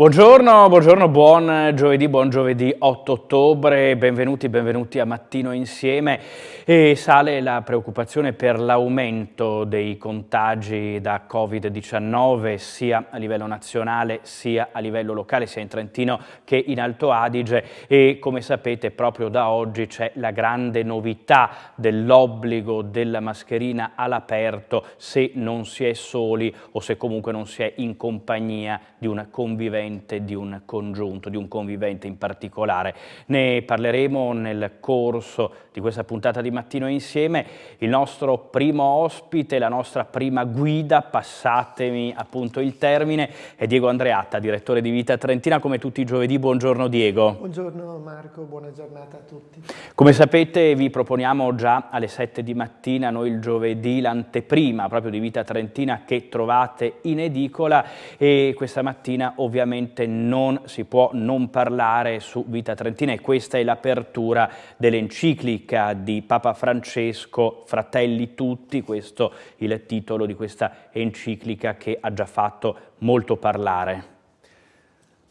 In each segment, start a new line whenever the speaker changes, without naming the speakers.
Buongiorno, buongiorno, buon giovedì, buon giovedì 8 ottobre, benvenuti, benvenuti a Mattino Insieme. E sale la preoccupazione per l'aumento dei contagi da Covid-19 sia a livello nazionale sia a livello locale, sia in Trentino che in Alto Adige e come sapete proprio da oggi c'è la grande novità dell'obbligo della mascherina all'aperto se non si è soli o se comunque non si è in compagnia di una convivenza convivente di un congiunto, di un convivente in particolare. Ne parleremo nel corso di questa puntata di Mattino Insieme. Il nostro primo ospite, la nostra prima guida, passatemi appunto il termine, è Diego Andreatta, direttore di Vita Trentina, come tutti i giovedì. Buongiorno Diego.
Buongiorno Marco, buona giornata a tutti.
Come sapete vi proponiamo già alle 7 di mattina, noi il giovedì, l'anteprima proprio di Vita Trentina che trovate in edicola e questa mattina ovviamente ovviamente non si può non parlare su Vita Trentina e questa è l'apertura dell'enciclica di Papa Francesco, Fratelli Tutti, questo è il titolo di questa enciclica che ha già fatto molto parlare.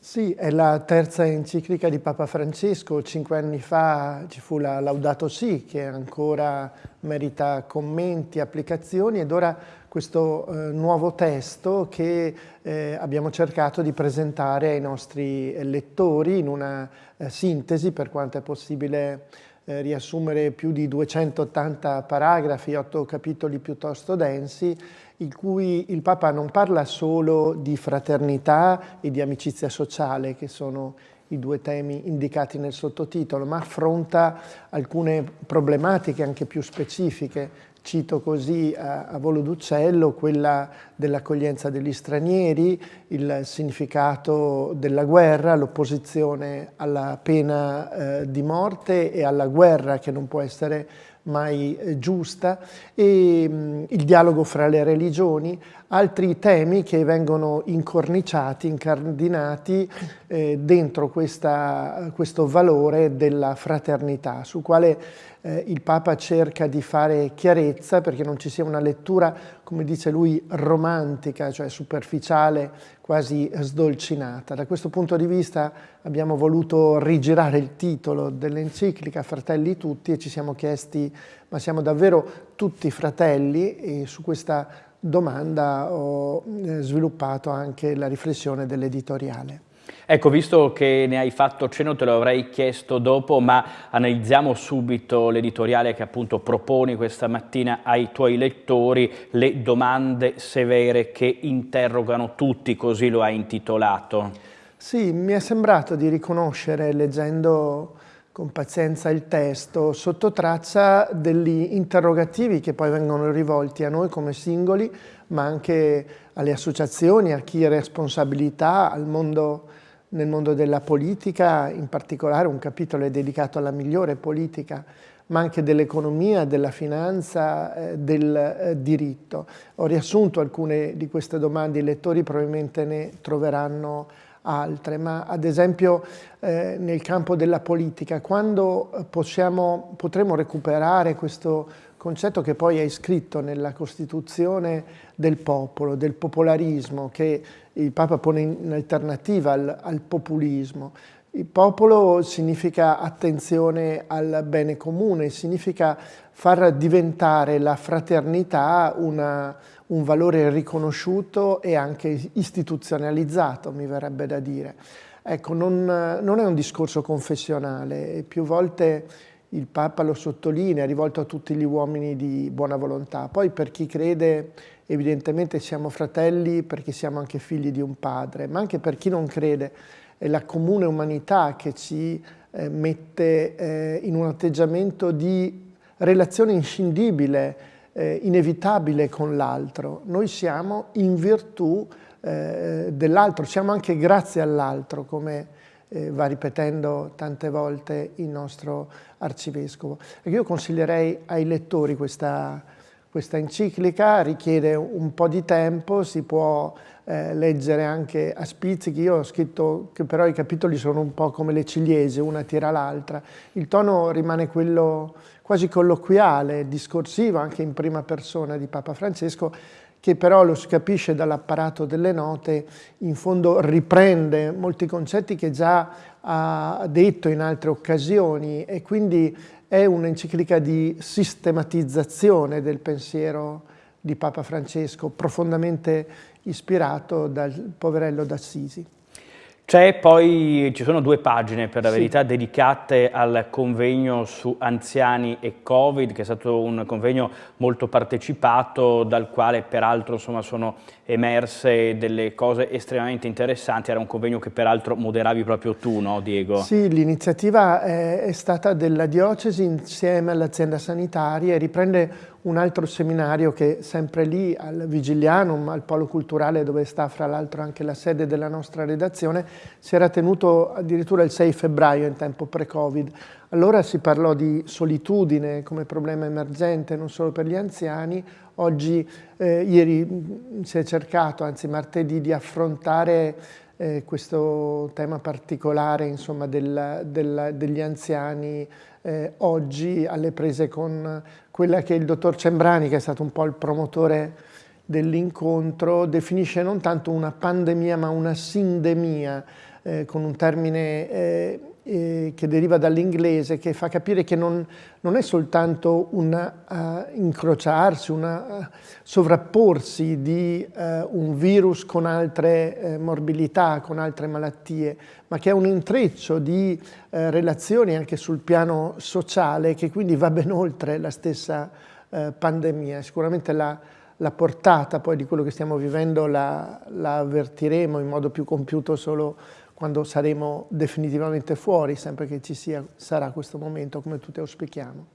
Sì, è la terza enciclica di Papa Francesco. Cinque anni fa ci fu la Laudato Si, che ancora merita commenti, applicazioni, ed ora questo eh, nuovo testo che eh, abbiamo cercato di presentare ai nostri lettori in una eh, sintesi, per quanto è possibile eh, riassumere più di 280 paragrafi, otto capitoli piuttosto densi, in cui il Papa non parla solo di fraternità e di amicizia sociale, che sono i due temi indicati nel sottotitolo, ma affronta alcune problematiche anche più specifiche. Cito così a, a volo d'uccello quella dell'accoglienza degli stranieri, il significato della guerra, l'opposizione alla pena eh, di morte e alla guerra che non può essere mai eh, giusta, e mh, il dialogo fra le religioni, altri temi che vengono incorniciati, incardinati eh, dentro questa, questo valore della fraternità, su quale eh, il Papa cerca di fare chiarezza perché non ci sia una lettura, come dice lui, romantica, cioè superficiale, quasi sdolcinata. Da questo punto di vista abbiamo voluto rigirare il titolo dell'enciclica Fratelli tutti e ci siamo chiesti ma siamo davvero tutti fratelli e su questa domanda ho eh, sviluppato anche la riflessione dell'editoriale.
Ecco, visto che ne hai fatto cenno, te lo avrei chiesto dopo, ma analizziamo subito l'editoriale che appunto proponi questa mattina ai tuoi lettori, le domande severe che interrogano tutti, così lo hai intitolato.
Sì, mi è sembrato di riconoscere, leggendo con pazienza il testo, sotto traccia degli interrogativi che poi vengono rivolti a noi come singoli, ma anche alle associazioni, a chi ha responsabilità, mondo, nel mondo della politica, in particolare un capitolo è dedicato alla migliore politica, ma anche dell'economia, della finanza, eh, del eh, diritto. Ho riassunto alcune di queste domande, i lettori probabilmente ne troveranno altre, ma ad esempio eh, nel campo della politica, quando possiamo, potremo recuperare questo concetto che poi è iscritto nella Costituzione del popolo, del popolarismo, che il Papa pone in alternativa al, al populismo. Il popolo significa attenzione al bene comune, significa far diventare la fraternità una, un valore riconosciuto e anche istituzionalizzato, mi verrebbe da dire. Ecco, non, non è un discorso confessionale, più volte il Papa lo sottolinea, rivolto a tutti gli uomini di buona volontà. Poi per chi crede, evidentemente siamo fratelli perché siamo anche figli di un padre, ma anche per chi non crede, la comune umanità che ci eh, mette eh, in un atteggiamento di relazione inscindibile, eh, inevitabile con l'altro. Noi siamo in virtù eh, dell'altro, siamo anche grazie all'altro, come eh, va ripetendo tante volte il nostro arcivescovo. Io consiglierei ai lettori questa, questa enciclica, richiede un po' di tempo, si può eh, leggere anche a spizzichi, io ho scritto che però i capitoli sono un po' come le ciliegie, una tira l'altra, il tono rimane quello quasi colloquiale, discorsivo, anche in prima persona di Papa Francesco, che però lo si capisce dall'apparato delle note, in fondo riprende molti concetti che già ha detto in altre occasioni e quindi è un'enciclica di sistematizzazione del pensiero di Papa Francesco, profondamente ispirato dal poverello d'Assisi.
C'è poi, ci sono due pagine per la verità sì. dedicate al convegno su anziani e Covid, che è stato un convegno molto partecipato, dal quale peraltro insomma, sono emerse delle cose estremamente interessanti. Era un convegno che peraltro moderavi proprio tu, no Diego?
Sì, l'iniziativa è, è stata della diocesi insieme all'azienda sanitaria e riprende un altro seminario che sempre lì al Vigilianum, al Polo Culturale dove sta fra l'altro anche la sede della nostra redazione, si era tenuto addirittura il 6 febbraio in tempo pre-Covid. Allora si parlò di solitudine come problema emergente non solo per gli anziani, oggi, eh, ieri si è cercato, anzi martedì, di affrontare eh, questo tema particolare insomma, del, del, degli anziani eh, oggi alle prese con quella che il dottor Cembrani, che è stato un po' il promotore dell'incontro, definisce non tanto una pandemia ma una sindemia, eh, con un termine eh, che deriva dall'inglese, che fa capire che non, non è soltanto un uh, incrociarsi, un uh, sovrapporsi di uh, un virus con altre morbilità, con altre malattie, ma che è un intreccio di relazioni anche sul piano sociale che quindi va ben oltre la stessa pandemia. Sicuramente la, la, portata poi di quello che stiamo vivendo la, la avvertiremo in modo più compiuto solo quando saremo definitivamente fuori, sempre che ci sia, sarà questo momento come tutti auspichiamo.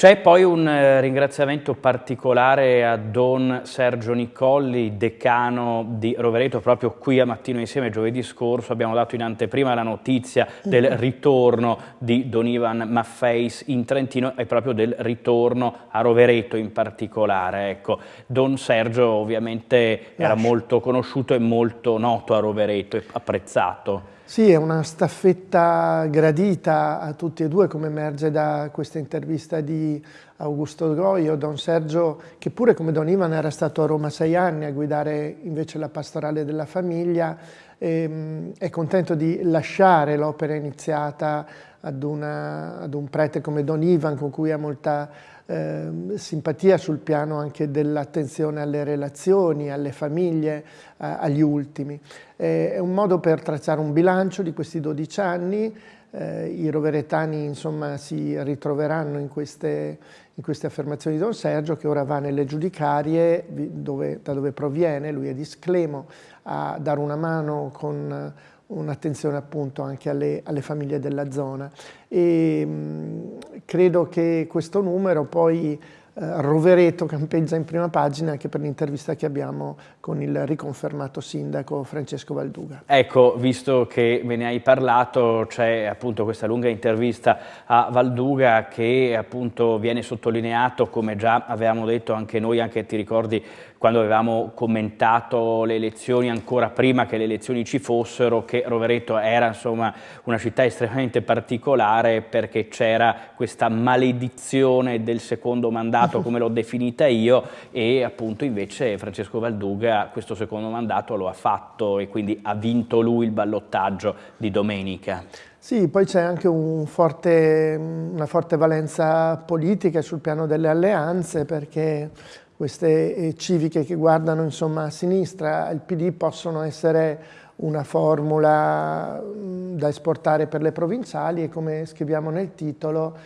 C'è poi un eh, ringraziamento particolare a Don Sergio Nicolli, decano di Rovereto, proprio qui a Mattino Insieme giovedì scorso abbiamo dato in anteprima la notizia del mm-hmm. ritorno di Don Ivan Maffeis in Trentino e proprio del ritorno a Rovereto in particolare. Ecco, Don Sergio ovviamente era molto conosciuto e molto noto a Rovereto e apprezzato.
Sì, è una staffetta gradita a tutti e due, come emerge da questa intervista di Augusto Goio, Don Sergio, che pure come Don Ivan era stato a Roma sei anni a guidare invece la pastorale della famiglia, e, è contento di lasciare l'opera iniziata ad, una, ad, un prete come Don Ivan, con cui ha molta eh, simpatia sul piano anche dell'attenzione alle relazioni, alle famiglie, eh, agli ultimi. Eh, è un modo per tracciare un bilancio di questi 12 anni, eh, i roveretani insomma, si ritroveranno in queste, in queste, affermazioni di Don Sergio che ora va nelle giudicarie dove, da dove proviene, lui è di Sclemo, a dare una mano con un'attenzione appunto anche alle, alle, famiglie della zona. E mh, credo che questo numero poi Rovereto campeggia in prima pagina anche per l'intervista che abbiamo con il riconfermato sindaco Francesco Valduga.
Ecco, visto che me ne hai parlato, c'è appunto questa lunga intervista a Valduga che appunto viene sottolineato, come già avevamo detto anche noi, anche ti ricordi quando avevamo commentato le elezioni ancora prima che le elezioni ci fossero, che Rovereto era insomma una città estremamente particolare perché c'era questa maledizione del secondo mandato come l'ho definita io e appunto invece Francesco Valduga questo secondo mandato lo ha fatto e quindi ha vinto lui il ballottaggio di domenica.
Sì, poi c'è anche un forte, una forte valenza politica sul piano delle alleanze perché queste eh, civiche che guardano insomma, a sinistra il PD possono essere una formula mm, da esportare per le provinciali e come scriviamo nel titolo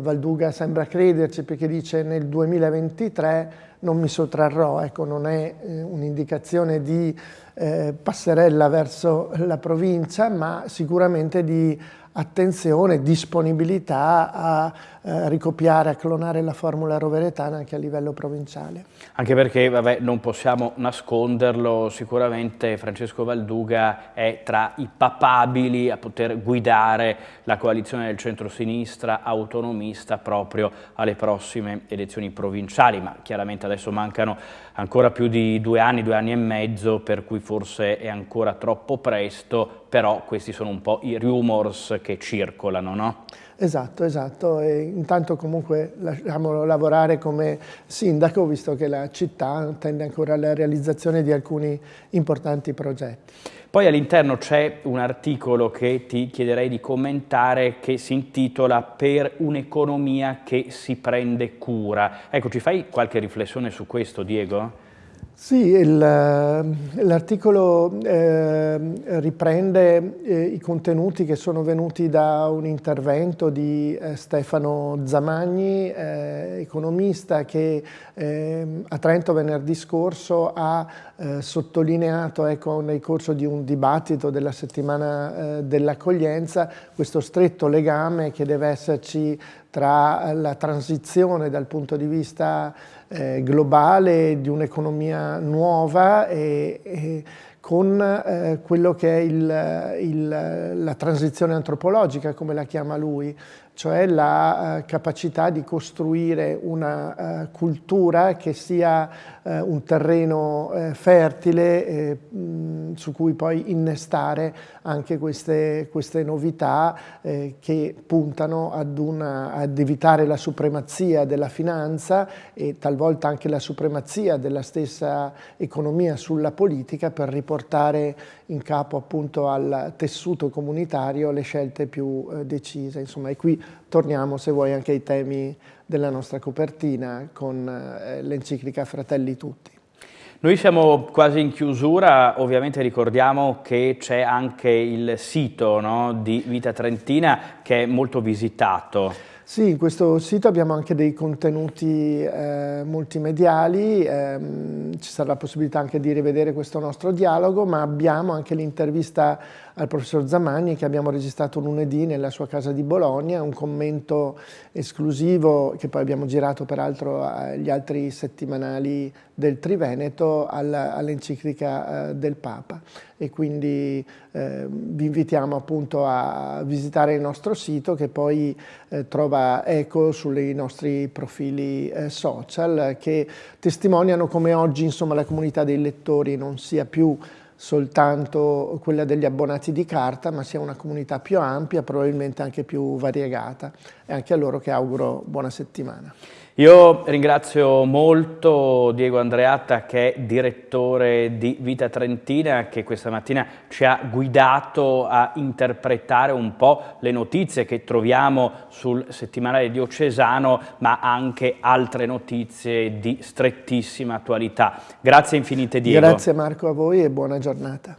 Valduga sembra crederci perché dice nel 2023 non mi sottrarrò, ecco non è eh, un'indicazione di eh, passerella verso la provincia ma sicuramente di attenzione, disponibilità a eh, ricopiare, a clonare la formula roveretana anche a livello provinciale.
Anche perché vabbè, non possiamo nasconderlo, sicuramente Francesco Valduga è tra i papabili a poter guidare la coalizione del centro-sinistra autonomista proprio alle prossime elezioni provinciali, ma chiaramente adesso mancano ancora più di due anni, due anni e mezzo, per cui forse è ancora troppo presto, però questi sono un po' i rumors che circolano, no?
Esatto, esatto. E intanto comunque lasciamolo lavorare come sindaco, visto che la città tende ancora alla realizzazione di alcuni importanti progetti.
Poi all'interno c'è un articolo che ti chiederei di commentare che si intitola Per un'economia che si prende cura. Ecco, ci fai qualche riflessione su questo, Diego?
Sì, eh, l'articolo eh, riprende eh, i contenuti che sono venuti da un intervento di eh, Stefano Zamagni, eh, economista, che ehm, a Trento venerdì scorso ha eh, sottolineato ecco, nel corso di un dibattito della settimana dell'accoglienza questo stretto legame che deve esserci tra la transizione dal punto di vista eh, globale di un'economia nuova e, e con eh, quello che è il, il, la transizione antropologica, come la chiama lui, cioè la uh, capacità di costruire una uh, cultura che sia uh, un terreno fertile mh, su cui poi innestare anche queste, queste novità che puntano una, ad evitare la supremazia della finanza e talvolta anche la supremazia della stessa economia sulla politica per riportare in capo appunto al tessuto comunitario le scelte più decise. Insomma, e qui torniamo se vuoi anche ai temi della nostra copertina con eh, l'enciclica Fratelli Tutti.
Noi siamo quasi in chiusura, ovviamente ricordiamo che c'è anche il sito no, di Vita Trentina che è molto visitato.
Sì, in questo sito abbiamo anche dei contenuti eh, multimediali, ehm, ci sarà la possibilità anche di rivedere questo nostro dialogo, ma abbiamo anche l'intervista al professor Zamagni che abbiamo registrato lunedì nella sua casa di Bologna, un commento esclusivo che poi abbiamo girato peraltro agli altri settimanali del Triveneto all'enciclica eh, del Papa. E quindi eh, vi invitiamo appunto a visitare il nostro sito che poi eh, trova eco sui nostri profili eh, social che testimoniano come oggi insomma la comunità dei lettori non sia più soltanto quella degli abbonati di carta, ma sia una comunità più ampia, probabilmente anche più variegata. E anche a loro che auguro buona settimana.
Io ringrazio molto Diego Andreatta che è direttore di Vita Trentina che questa mattina ci ha guidato a interpretare un po' le notizie che troviamo sul settimanale diocesano ma anche altre notizie di strettissima attualità. Grazie infinite Diego.
Grazie Marco a voi e buona giornata.